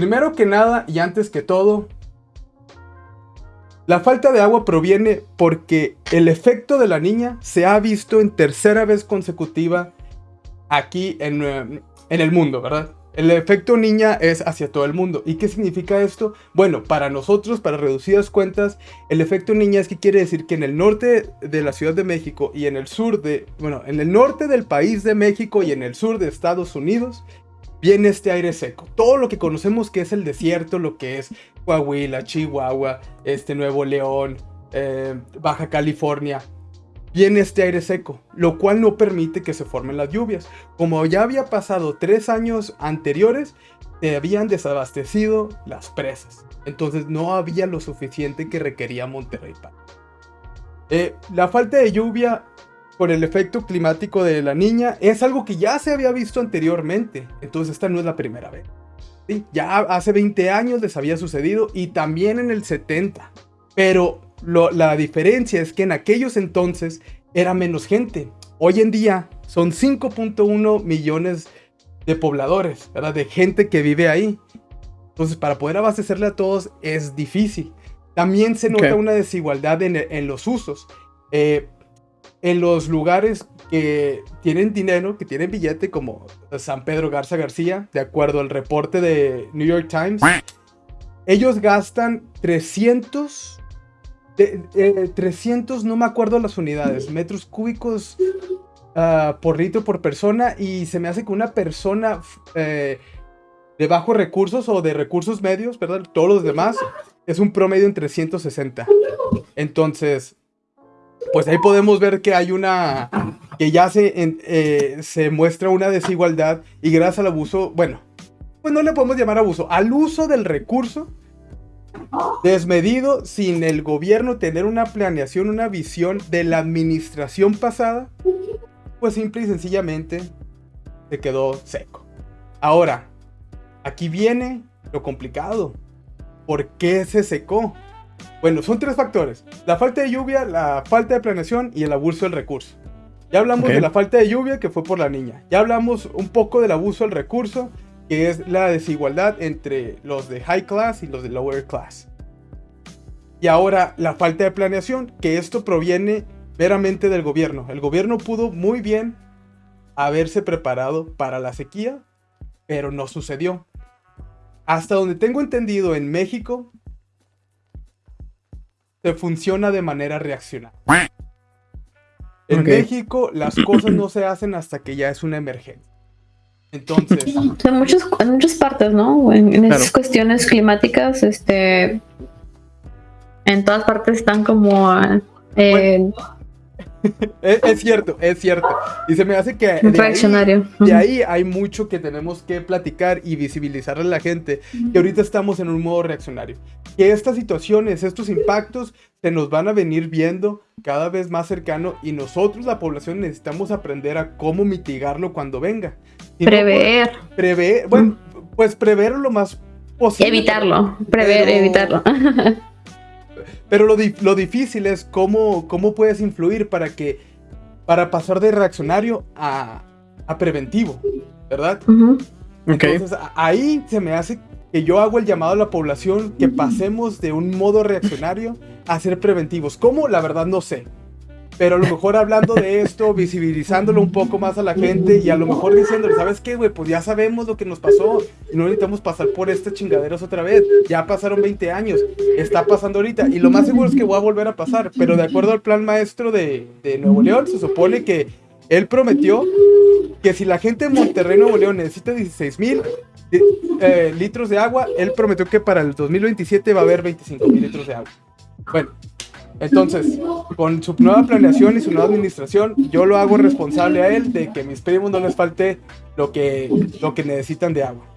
Primero que nada y antes que todo, la falta de agua proviene porque el efecto de la niña se ha visto en tercera vez consecutiva aquí en, eh, en el mundo, ¿verdad? El efecto niña es hacia todo el mundo. ¿Y qué significa esto? Bueno, para nosotros, para reducidas cuentas, el efecto niña es que quiere decir que en el norte de la Ciudad de México y en el sur de, bueno, en el norte del país de México y en el sur de Estados Unidos, viene este aire seco. Todo lo que conocemos que es el desierto, lo que es Coahuila, Chihuahua, este Nuevo León, eh, Baja California, viene este aire seco, lo cual no permite que se formen las lluvias. Como ya había pasado tres años anteriores, se habían desabastecido las presas. Entonces no había lo suficiente que requería Monterrey eh, la falta de lluvia por el efecto climático de la niña es algo que ya se había visto anteriormente. Entonces esta no es la primera vez. ¿sí? Ya hace 20 años les había sucedido y también en el 70. Pero la diferencia es que en aquellos entonces era menos gente. Hoy en día son 5.1 millones de pobladores, ¿verdad? De gente que vive ahí. Entonces, para poder abastecerle a todos es difícil. También se nota una desigualdad en, los usos. Eh, en los lugares que tienen dinero, que tienen billete, como San Pedro Garza García, de acuerdo al reporte de New York Times, ellos gastan 300 300, no me acuerdo las unidades, metros cúbicos uh, por litro por persona y se me hace que una persona eh, de bajos recursos o de recursos medios, ¿verdad? Todos los demás es un promedio en 360. Entonces, pues ahí podemos ver que hay una, que ya se, eh, se muestra una desigualdad y gracias al abuso, bueno, pues no le podemos llamar abuso, al uso del recurso desmedido sin el gobierno tener una planeación, una visión de la administración pasada, pues simple y sencillamente se quedó seco. Ahora, aquí viene lo complicado. ¿Por qué se secó? Bueno, son tres factores. La falta de lluvia, la falta de planeación y el abuso del recurso. Ya hablamos de la falta de lluvia que fue por la niña. Ya hablamos un poco del abuso del recurso que es la desigualdad entre los de high class y los de lower class. Y ahora la falta de planeación, que esto proviene meramente del gobierno. El gobierno pudo muy bien haberse preparado para la sequía, pero no sucedió. Hasta donde tengo entendido en México, se funciona de manera reaccionaria. En México las cosas no se hacen hasta que ya es una emergencia. Entonces. En, muchos, en muchas partes, ¿no? En, esas cuestiones climáticas, este. En todas partes están como. Eh, es, cierto, es cierto. Y se me hace que de de ahí, hay mucho que tenemos que platicar y visibilizarle a la gente que ahorita estamos en un modo reaccionario. Que estas situaciones, estos impactos se nos van a venir viendo cada vez más cercano y nosotros, la población, necesitamos aprender a cómo mitigarlo cuando venga prever. prever, bueno, pues prever lo más posible. Evitarlo, prever, evitarlo. pero lo, lo, difícil es cómo, cómo puedes influir para que, para pasar de reaccionario a, a preventivo, ¿verdad? Entonces ahí se me hace que yo hago el llamado a la población que pasemos de un modo reaccionario a ser preventivos. ¿Cómo? La verdad no sé pero a lo mejor hablando de esto, visibilizándolo un poco más a la gente y a lo mejor diciéndole, ¿sabes qué, güey? Pues ya sabemos lo que nos pasó y no necesitamos pasar por estas chingaderas otra vez. Ya pasaron 20 años, está pasando ahorita y lo más seguro es que voy a volver a pasar, pero de acuerdo al plan maestro de, de Nuevo León, se supone que él prometió que si la gente de Monterrey, Nuevo León necesita 16 mil eh, litros de agua, él prometió que para el 2027 va a haber 25 mil litros de agua. Bueno, entonces, con su nueva planeación y su nueva administración, yo lo hago responsable a él de que mis primos no les falte lo que, lo que necesitan de agua.